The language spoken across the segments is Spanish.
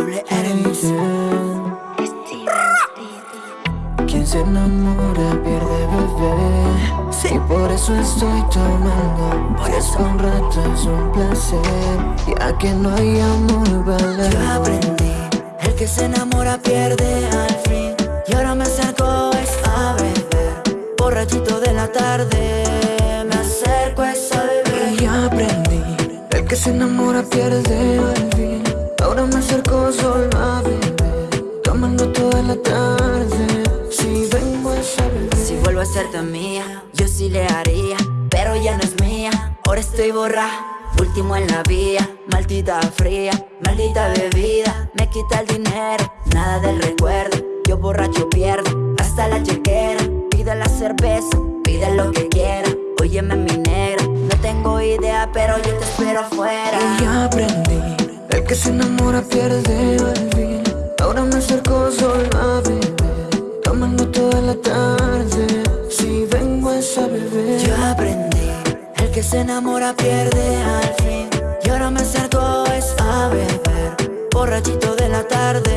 Doble enemies. Quien se enamora pierde bebé. Sí. Y por eso estoy tomando. Por eso un rato es un placer. Ya que no hay amor, vale. Yo aprendí. El que se enamora pierde al fin. Y ahora me acerco es a beber. Borrachito de la tarde. Me acerco es a beber. Y aprendí. El que se enamora pierde a beber Tomando toda la tarde. Si vengo a Si vuelvo a ser tan mía Yo sí le haría Pero ya no es mía. Ahora estoy borra Último en la vía Maldita fría Maldita bebida Me quita el dinero Nada del recuerdo. Yo borracho pierdo Hasta la chequera. Pide la cerveza Pide lo que quiera. Óyeme mi negra No tengo idea Pero yo te espero afuera. Y aprendí que se enamora pierde al fin. Ahora me acerco solo a beber Tomando toda la tarde. Si vengo es a beber Yo aprendí El que se enamora pierde al fin. Y ahora me acerco es a beber Borrachito de la tarde.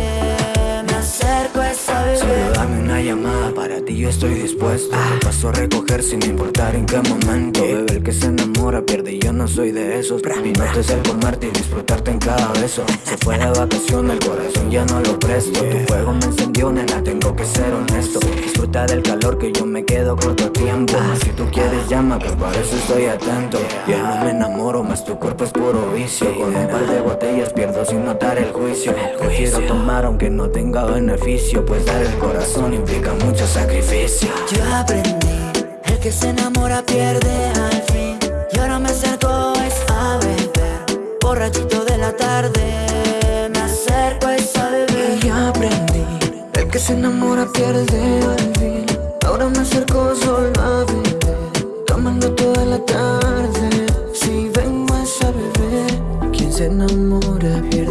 Me acerco es a beber. Solo dame una llamada, ti yo estoy dispuesto. Paso a recoger sin importar en qué momento. Bebé, el que se enamora pierde y yo no soy de esos. Mi norte es el comerte y disfrutarte en cada beso. Se fue de vacaciones, el corazón ya no lo presto. Tu fuego me encendió, nena, tengo que ser honesto. Disfruta del calor que yo me quedo corto tiempo. Si tú quieres llama, que para eso estoy atento. Yo no me enamoro, más tu cuerpo es puro vicio. Con un par de botellas pierdo sin notar el juicio. Prefiero tomar aunque no tenga beneficio Pues dar el corazón implica mucho sacrificio Yo aprendí El que se enamora pierde al fin. Y ahora me acerco es a beber Borrachito de la tarde Me acerco es a beber Y ya aprendí El que se enamora pierde al fin. Ahora me acerco solo a beber Tomando toda la tarde. Si vengo es a beber Quien se enamora pierde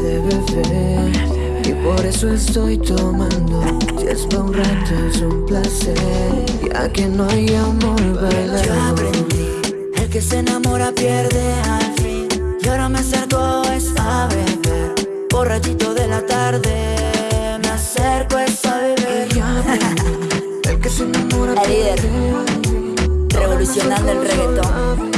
por eso estoy tomando Si es pa' un rato es un placer. Ya que no hay amor bailando Yo aprendí El que se enamora pierde al fin. Y ahora me acerco es a beber Borrachito de la tarde Me acerco es a beber Yo El que se enamora pierde al fin. Revolucionando el reggaetón.